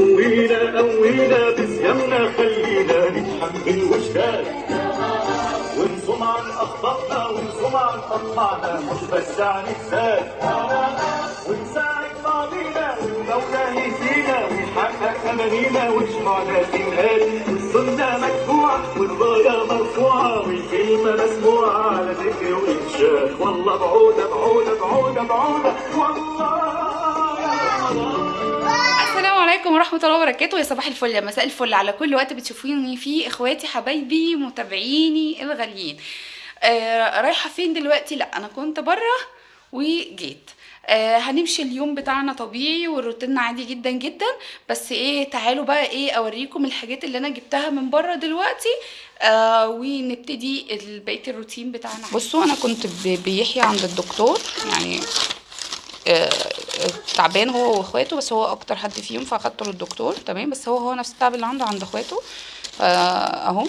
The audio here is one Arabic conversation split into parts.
قوينا قوينا بصيامنا خلينا نتحمل وجدان ونصوم عن اخطائنا ونصوم عن اطماعنا مش بس عن الذات ونساعد بعضينا والمولى يهدينا ونحقق امانينا وجمعنا تنقال والسنة مدفوعه والرايه مرفوعة والكلمة مسموعة على ذكر وانشاد والله بعوده بعوده بعوده بعوده. والله السلام عليكم ورحمة الله وبركاته. يا صباح الفل يا مساء الفل على كل وقت بتشوفوني فيه إخواتي حبايبي متابعيني الغاليين. آه رايحة فين دلوقتي؟ لا أنا كنت بره وجيت. آه هنمشي اليوم بتاعنا طبيعي والروتين عادي جدا جدا. بس إيه تعالوا بقى إيه أوريكم الحاجات اللي أنا جبتها من بره دلوقتي. آه ونبتدي بقيه الروتين بتاعنا. بصوا أنا كنت بيحيى عند الدكتور يعني آه، تعبان هو واخواته بس هو أكتر حد فيهم فأخدته للدكتور تمام؟ بس هو هو نفس التعب اللي عنده عند أخواته. فا أهو.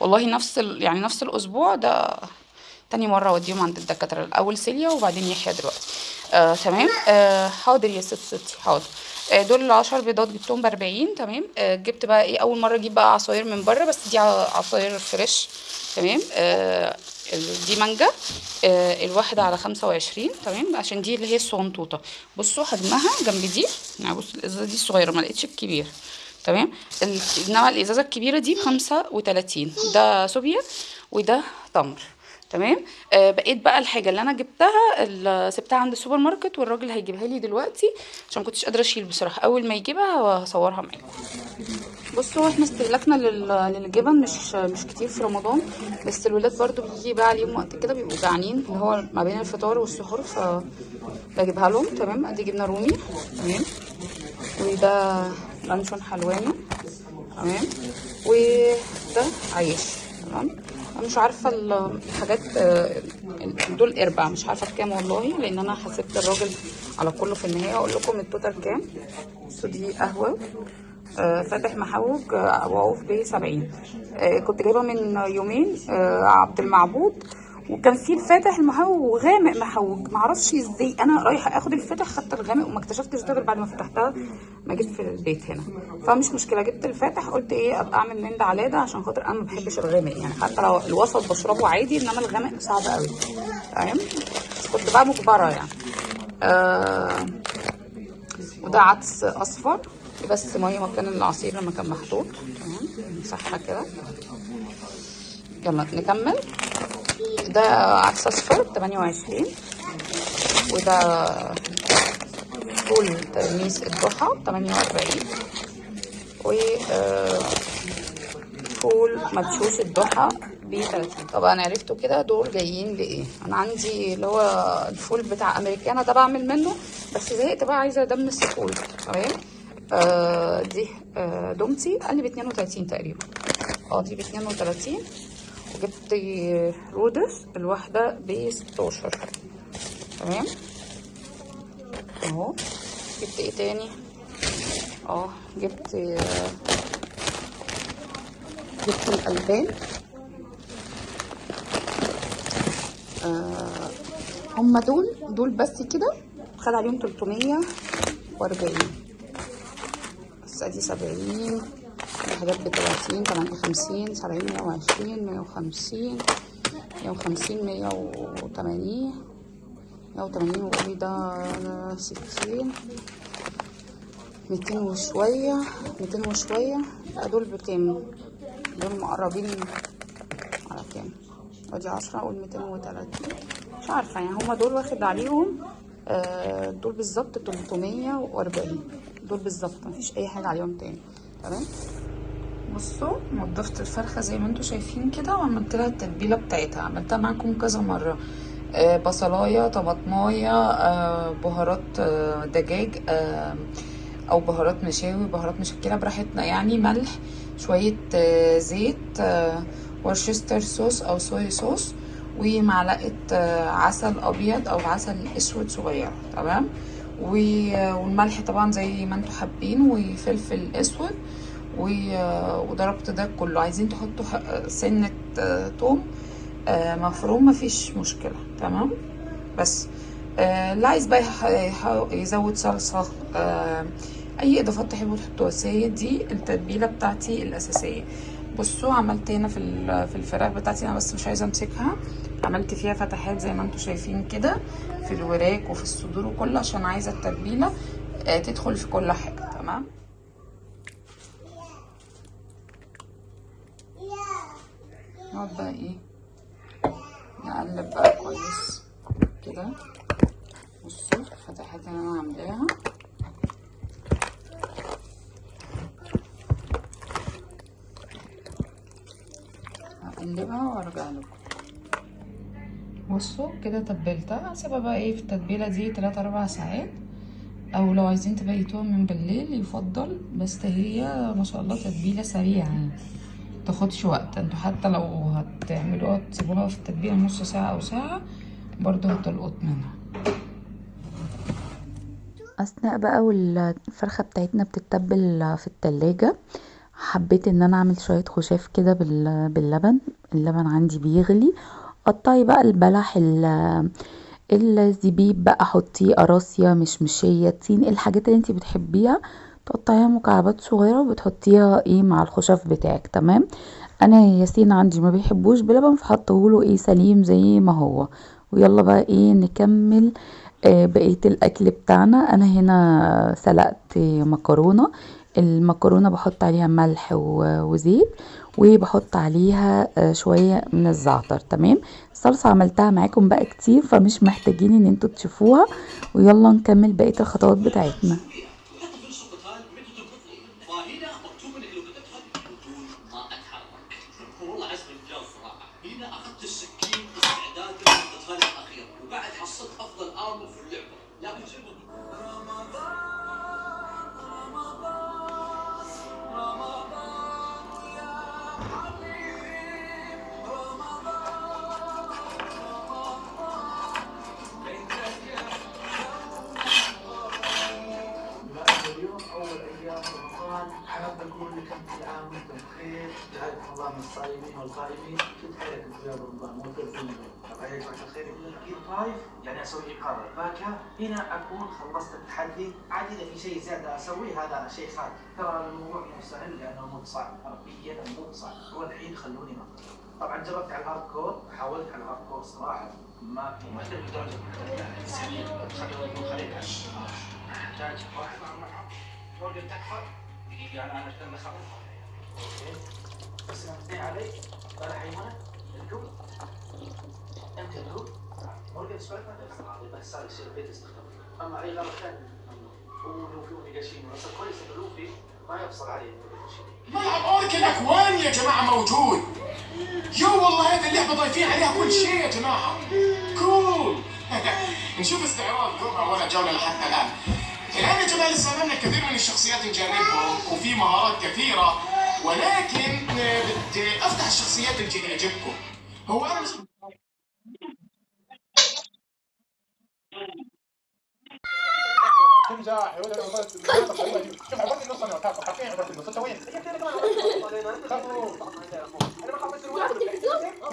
والله نفس ال... يعني نفس الأسبوع ده تاني مرة أوديهم عند الدكاترة الأول سيليا وبعدين يحيى دلوقتي. آه تمام؟ آه حاضر يا ست ستي حاضر. آه دول العشر بيضات جبتهم بأربعين تمام؟ آه جبت بقى إيه؟ أول مرة أجيب بقى عصاير من بره بس دي عصاير فريش تمام؟ آه دي مانجا آه الواحدة على خمسة وعشرين تمام؟ عشان دي اللي هي الصغنطوطة. بصوا حجمها جنب دي. يعني بصوا الإزازة دي صغيرة ما لقيتش الكبير تمام؟ انما الإزازة الكبيرة دي بخمسة وتلاتين. ده صوبيا وده تمر. تمام؟ آه بقيت بقى الحاجة اللي أنا جبتها سبتها عند السوبر ماركت والراجل هيجيبها لي دلوقتي عشان ما كنتش قادرة أشيل بصراحة. أول ما يجيبها هصورها معاكم بصوا إحنا استهلاكنا لل- للجبن مش مش كتير في رمضان بس الولاد برضو بيجي بقى عليهم وقت كده بيبقوا جعانين اللي هو ما بين الفطار والسحور ف بجيبها لهم. تمام؟ أدي جبنة رومي. تمام؟ وده لانشون حلواني. تمام؟ وده عيش. تمام؟ مش عارفة ال- الحاجات آه، دول أربع مش عارفة بكام والله لأن أنا حسبت الراجل على كله في النهاية. أقول لكم التوتال كام. دي قهوة آه، فاتح محوج وعوف ب 70 آه، كنت جايبه من يومين آه، عبد المعبود. وكان في الفاتح المحوج وغامق محوج معرفش إزاي. أنا رايحة اخد الفاتح خدت الغامق وما اكتشفتش ده غير بعد ما فتحتها. ما جيت في البيت هنا. فمش مشكلة جبت الفاتح قلت إيه ابقى اعمل من ده على ده عشان خاطر أنا ما بحبش الغامق. يعني حتى لو الوسط بشربه عادي انما الغامق صعب قوي. تمام؟ كنت بقى مجبرة يعني. آه وده عدس اصفر. بس مية مكان العصير لما كان محطوط. تمام؟ نمسحها كده؟ يلا نكمل. ده عدس اصفر 28 وده فول تلميذ الضحى 48 و آه، فول مدشوش الضحى ب 30 طبعا عرفتوا كده دول جايين لإيه؟ أنا عندي اللي هو الفول بتاع امريكانا ده بعمل منه بس زهقت بقى عايزة ادمس فول تمام؟ آه دي آه دومتي. قال لي ب 32 تقريبا. آه دي ب 32 وجبت رودس الواحدة ب 16 تمام؟ أهو. جبت إيه تاني؟ أه جبت جبت الألبان. آه هم دول دول بس كده. خد عليهم 340 بس أدي 70 حاجات ب 30 58 70 120 150 150 180 180 وقولي ده 60 200 وشوية 200 وشوية دول بكام؟ دول مقربين على كام؟ ادي 10 أقول 230 مش عارفة يعني هما دول واخد عليهم آه، دول بالظبط 340 دول بالظبط مفيش أي حاجة عليهم تاني. تمام؟ بصوا نضفت الفرخة زي ما أنتوا شايفين كده وعملت لها التتبيلة بتاعتها. عملتها معاكم كذا مرة. آه بصلاية طماطماية آه بهارات آه دجاج أو بهارات مشاوي بهارات مشكلة براحتنا. يعني ملح شوية آه زيت ورشستر صوص أو صويا صوص ومعلقة آه عسل أبيض أو عسل أسود صغير. تمام؟ والملح طبعا زي ما أنتوا حابين وفلفل أسود وضربت ده كله. عايزين تحطوا سنة آه، توم. آه، مفروم مفيش مشكلة. تمام؟ بس آه، اللي عايز بقى يزود صلصة آه، أي إضافات تحبوا تحطوها بس هي دي التتبيلة بتاعتي الأساسية. بصوا عملت هنا في في الفراخ بتاعتي أنا بس مش عايزة أمسكها. عملت فيها فتحات زي ما أنتم شايفين كده في الوراك وفي الصدور وكله عشان عايزة التتبيلة تدخل في كل حاجة. تمام؟ نقعد بقى إيه نقلب بقى كويس كده. بصوا الفتحات اللي أنا عاملاها. هقلبها وأرجع لكم. بصوا كده تبلتها. هسيبها بقى إيه في التتبيلة دي 3 4 ساعات. أو لو عايزين تبيتوها من بالليل يفضل بس هي ما شاء الله تتبيلة سريعة يعني. تاخدش وقت. أنتوا حتى لو هتعملوها تسيبوها في التتبيله نص ساعة أو ساعة برضه هتلقط منها. أثناء بقى والفرخة بتاعتنا بتتبل في التلاجة حبيت إن أنا أعمل شوية خشاف كده بال- باللبن. اللبن عندي بيغلي. قطعي بقى البلح ال- الزبيب بقى حطيه قراصية مشمشية تين الحاجات اللي أنتي بتحبيها. تقطعيها مكعبات صغيرة وبتحطيها إيه مع الخشاف بتاعك تمام؟ أنا ياسين عندي ما بيحبوش بلبن فحطهوله إيه سليم زي ما هو. ويلا بقى إيه نكمل آه، بقية الأكل بتاعنا. أنا هنا سلقت مكرونة المكرونة بحط عليها ملح وزيت وبحط عليها آه، شوية من الزعتر تمام؟ الصلصة عملتها معاكم بقى كتير فمش محتاجين ان أنتوا تشوفوها. ويلا نكمل بقية الخطوات بتاعتنا. طايف يعني أسوي إقامة فاكهة هنا أكون خلصت التحدي. عاد إذا في شيء زيادة أسويه هذا شيء خارج ترى الموضوع مو سهل لأنه مو صعب حرفيا مو صعب. هو الحين خلوني ما طبعا جربت على الهارد كور حاولت على الهارد كور صراحة ما في ما أقدر بدرجة سريع خلينا خلينا احتاج واحد تكفى دقيقة أنا أنا أنا خبر أوكي. بس علي. ولا حيوانة الكل. أنت الكل. ما بس صار يصير بيت استخدام أما أي غلط ثاني ولوفي ونيجاشين بس كويس إنه لوفي ما يفصل عليه ملعب اوركنك وين يا جماعة موجود؟ يو والله هذه اللعبه ضايفين عليها كل شيء يا جماعة. كول. نشوف استعراض ربع ولا جولة لحتى الآن. الآن يا جماعة لسه أمامنا الكثير من الشخصيات نجربهم وفي مهارات كثيرة. ولكن آه، بدي أفتح الشخصيات اللي تعجبكم هو أنا مش شوف عبارة النص أنا وكافة حرفيا عبارة النص انت وين؟ كفو.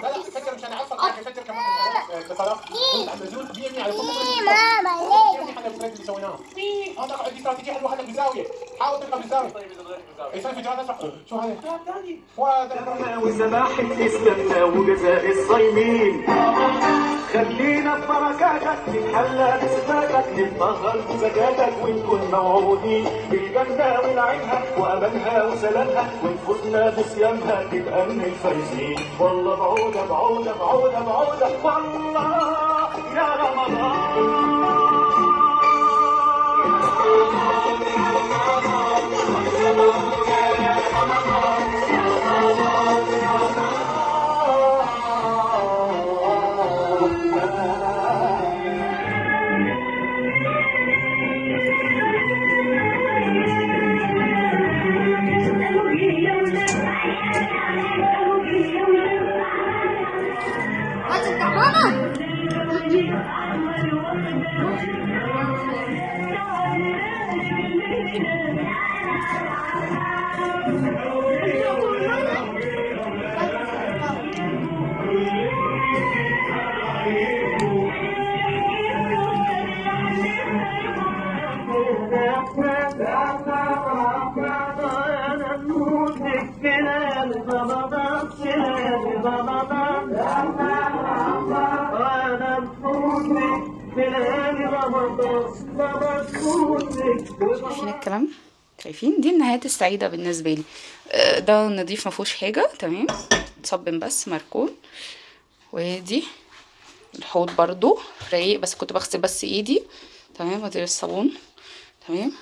لا لا فكر مش أنا عارفك لكن فكر كمان كنت عم بزول 100% على ماما إحنا الفريق اللي تقعد دي استراتيجية حلوة هلا بزاوية حاول تلقى بالزاوية اي سوي فيديوهات اسمع شو هذا؟ وسماحة إسلامنا وجزاء الصايمين خلينا في بركاتك نتحلى بصفاتك نتطهر بزكاتك ونكون موعودين بالجنة ونعيمها وأمانها وسلامها ونفوزنا بصيامها تبقى من الفايزين. والله بعودة بعودة بعودة بعودة والله. شايفين الكلام. شايفين دي النهايات السعيدة بالنسبة لي. آه، ده نضيف ما فيهوش حاجة. تمام. صبن بس مركون. ودي الحوض برضو رايق بس كنت بغسل بس ايدي. تمام. ادي الصابون تمام.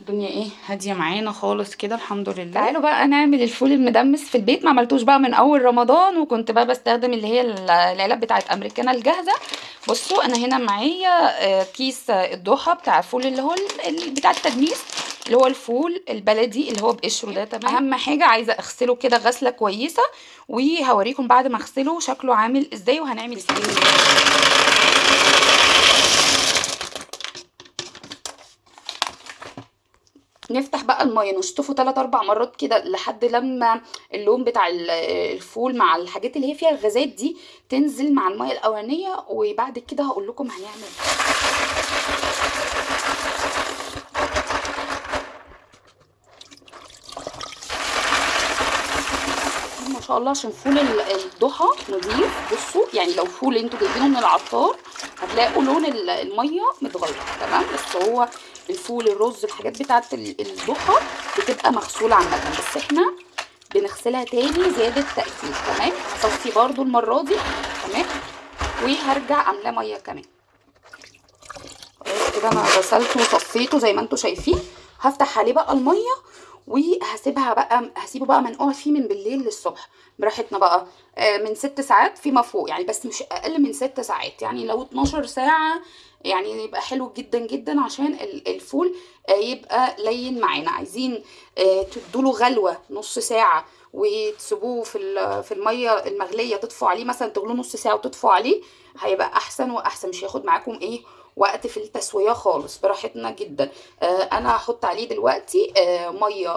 الدنيا إيه؟ هادية معانا خالص كده الحمد لله. تعالوا بقى نعمل الفول المدمس في البيت. ما عملتوش بقى من أول رمضان وكنت بقى بستخدم اللي هي ال- العلب بتاعت أمريكانا الجاهزة. بصوا أنا هنا معايا آه، كيس آه، الضحى بتاع الفول اللي هو بتاع التدميس اللي هو الفول البلدي اللي هو بقشره ده تمام؟ أهم حاجة عايزة أغسله كده غسلة كويسة وهوريكم بعد ما أغسله شكله عامل إزاي وهنعمل إزاي نفتح بقى الميه نشطفه 3 4 مرات كده لحد لما اللون بتاع ال- الفول مع الحاجات اللي هي فيها الغازات دي تنزل مع الميه الأولانية وبعد كده هقول لكم هنعمل إيه. ما شاء الله عشان فول ال- الضحى نضيف بصوا يعني لو فول أنتوا جايبينه من العطار هتلاقوا لون ال- الميه متغير تمام بس هو الفول الرز الحاجات بتاعت ال- الضحى بتبقى مغسولة عامة. بس إحنا بنغسلها تاني زيادة تاكيد تمام؟ هصفي برضو المرة دي تمام؟ وهرجع عاملاه مية كمان. كده أنا غسلته وصفيته زي ما أنتوا شايفين. هفتح عليه بقى المية وهسيبها بقى هسيبه بقى منقوع فيه من بالليل للصبح. براحتنا بقى. آه، من ست ساعات فيما فوق يعني بس مش أقل من ست ساعات. يعني لو 12 ساعة يعني يبقى حلو جدا جدا عشان ال- الفول آه، يبقى لين معانا. عايزين آه، تدوله غلوة نص ساعة وتسيبوه في في المية المغلية تطفوا عليه مثلا تغلوه نص ساعة وتطفوا عليه هيبقى أحسن وأحسن. مش هياخد معاكم إيه وقت في التسوية خالص براحتنا جدا. آه أنا هحط عليه دلوقتي آه مية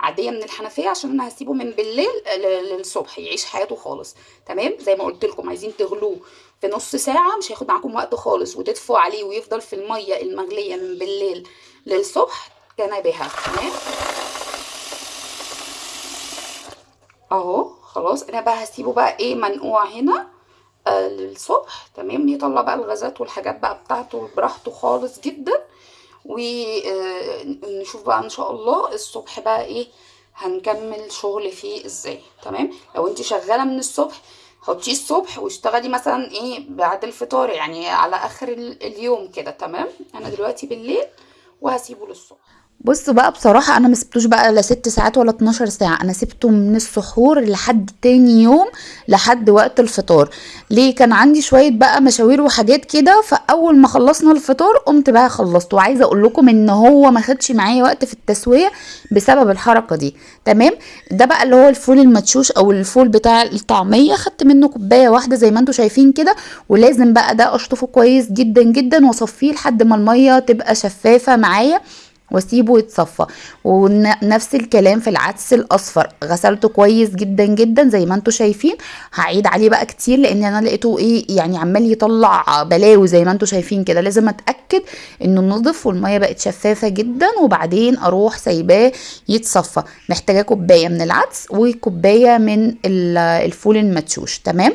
عادية من الحنفية عشان أنا هسيبه من بالليل ل- للصبح يعيش حياته خالص. تمام؟ زي ما قلت لكم عايزين تغلوه في نص ساعة مش هياخد معاكم وقت خالص. وتدفوا عليه ويفضل في المية المغلية من بالليل للصبح كان بها. تمام؟ أهو خلاص. أنا بقى هسيبه بقى إيه منقوع هنا. آه للصبح تمام؟ يطلع بقى الغازات والحاجات بقى بتاعته براحته خالص جدا. ونشوف بقى إن شاء الله الصبح بقى إيه هنكمل شغل فيه إزاي تمام؟ لو انت شغالة من الصبح حطيه الصبح واشتغلي مثلا إيه بعد الفطار يعني على آخر ال- اليوم كده تمام؟ أنا دلوقتي بالليل وهسيبه للصبح. بصوا بقى بصراحة أنا ما سبتوش بقى لا ست ساعات ولا 12 ساعة. أنا سبته من السحور لحد تاني يوم لحد وقت الفطار. ليه؟ كان عندي شوية بقى مشاوير وحاجات كده فأول ما خلصنا الفطار قمت بقى خلصت وعايزة أقول لكم إن هو ما خدش معايا وقت في التسوية بسبب الحركة دي. تمام؟ ده بقى اللي هو الفول المدشوش أو الفول بتاع الطعمية. خدت منه كوباية واحدة زي ما أنتوا شايفين كده ولازم بقى ده أشطفه كويس جدا جدا وأصفيه لحد ما المية تبقى شفافة معايا. واسيبه يتصفى. ونفس الكلام في العدس الأصفر. غسلته كويس جدا جدا زي ما أنتم شايفين. هعيد عليه بقى كتير لأن أنا لقيته إيه يعني عمال يطلع بلاوي زي ما أنتم شايفين كده. لازم أتأكد إنه نضف والمية بقت شفافة جدا وبعدين أروح سايباه يتصفى. محتاجة كوباية من العدس وكوباية من ال- الفول المدشوش تمام؟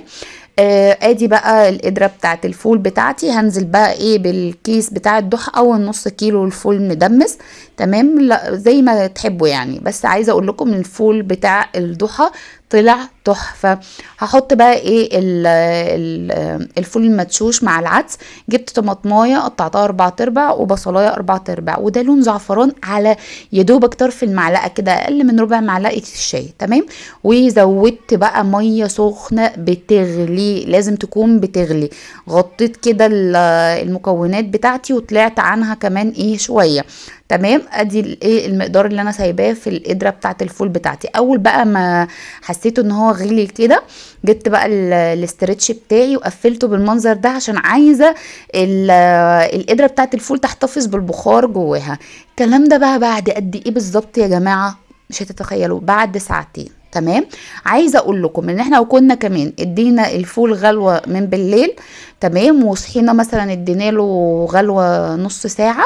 آه آدي بقى القدره بتاعت الفول بتاعتي. هنزل بقى إيه بالكيس بتاع الضحى أو النص كيلو الفول مدمس. تمام؟ لا زي ما تحبوا يعني. بس عايزة أقول لكم الفول بتاع الضحى طلع تحفة. هحط بقى إيه ال ال الفول المدشوش مع العدس. جبت طماطماية قطعتها أربع أرباع وبصلاية أربع أرباع وده لون زعفران على يا دوبك طرف المعلقة كده أقل من ربع معلقة الشاي تمام؟ وزودت بقى مية سخنة بتغلي لازم تكون بتغلي. غطيت كده ال- المكونات بتاعتي وطلعت عنها كمان إيه شوية. تمام؟ ادي الايه المقدار اللي أنا سايباه في القدره بتاعت الفول بتاعتي. اول بقى ما حسيت ان هو غلي كده جبت بقى ال- الاسترتش بتاعي وقفلته بالمنظر ده عشان عايزة ال- القدره بتاعت الفول تحتفظ بالبخار جواها. الكلام ده بقى بعد قد إيه بالظبط يا جماعة؟ مش هتتخيلوا بعد ساعتين. تمام؟ عايزة أقول لكم ان إحنا لو كنا كمان ادينا الفول غلوة من بالليل تمام؟ وصحينا مثلا ادينا له غلوة نص ساعة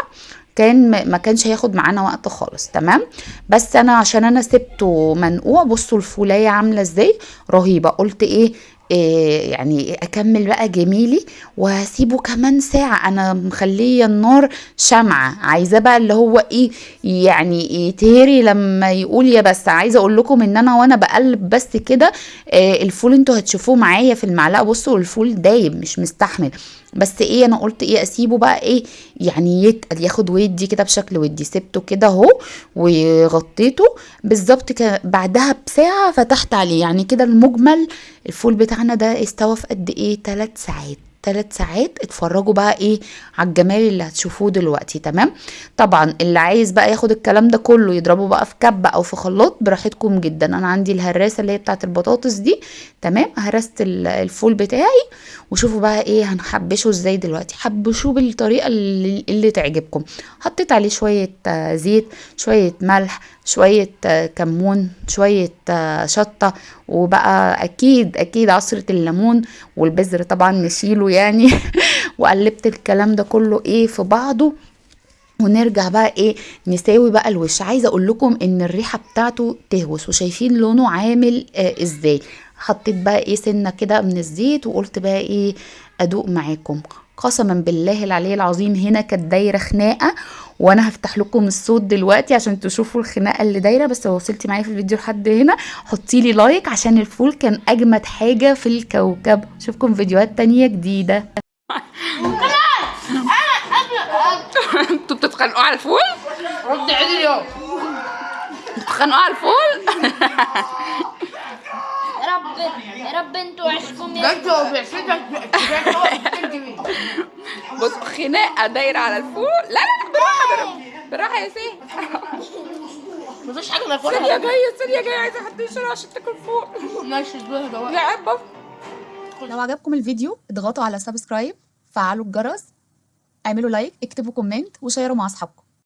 كان ما كانش هياخد معانا وقت خالص تمام؟ بس أنا عشان أنا سبته منقوع بصوا الفولاية عاملة إزاي؟ رهيبة. قلت إيه إيه يعني أكمل بقى جميلي وهسيبه كمان ساعة. أنا مخلية النار شمعة. عايزاه بقى اللي هو إيه يعني يتهري لما يقول يا بس. عايزة أقول لكم إن أنا وأنا بقلب بس كده إيه الفول أنتوا هتشوفوه معايا في المعلقة. بصوا الفول دايب مش مستحمل. بس إيه أنا قلت إيه اسيبه بقى إيه يعني يتقل ياخد ودي كده بشكل ودي سبته كده اهو وغطيته بالظبط بعدها بساعة فتحت عليه يعني كده المجمل الفول بتاعنا ده استوى في قد إيه 3 ساعات. ثلاث ساعات اتفرجوا بقى إيه على الجمال اللي هتشوفوه دلوقتي تمام؟ طبعا اللي عايز بقى ياخد الكلام ده كله يضربه بقى في كبة أو في خلاط براحتكم جدا. أنا عندي الهراسة اللي هي بتاعت البطاطس دي تمام؟ هرست ال- الفول بتاعي وشوفوا بقى إيه هنحبشه إزاي دلوقتي. حبشوه بالطريقة اللي, اللي تعجبكم. حطيت عليه شوية آه، زيت شوية ملح شوية آه، كمون شوية آه، شطة وبقى أكيد أكيد عصرة الليمون والبذر طبعا نشيله يعني. وقلبت الكلام ده كله إيه في بعضه. ونرجع بقى إيه نساوي بقى الوش. عايزة أقول لكم إن الريحة بتاعته تهوس. وشايفين لونه عامل آه إزاي. حطيت بقى إيه سنة كده من الزيت وقلت بقى إيه أدوق معاكم. قسما بالله العلي العظيم هنا كانت دايرة خناقة. وأنا هفتح لكم الصوت دلوقتي عشان تشوفوا الخناقة اللي دايرة بس لو وصلتي معايا في الفيديو لحد هنا حطي لي like عشان الفول كان أجمد حاجة في الكوكب. أشوفكم فيديوهات تانية جديدة. أنتوا بتتخانقوا على الفول؟ رد عدل اليوم بتتخانقوا على الفول؟ يا رب يا رب أنتوا عشكم يا أنتوا بعشتك بصوا خناقه دايرة على الفول لا لا بالراحة بالراحة بالراحة يا سيه مفيش حاجة سيليا ناكلها جاية سيليا جاية عايزة حد يشيلها عشان تاكل فول ماشي يا عبه لو عجبكم الفيديو اضغطوا على subscribe فعلوا الجرس اعملوا like اكتبوا comment وشيروا مع أصحابكم.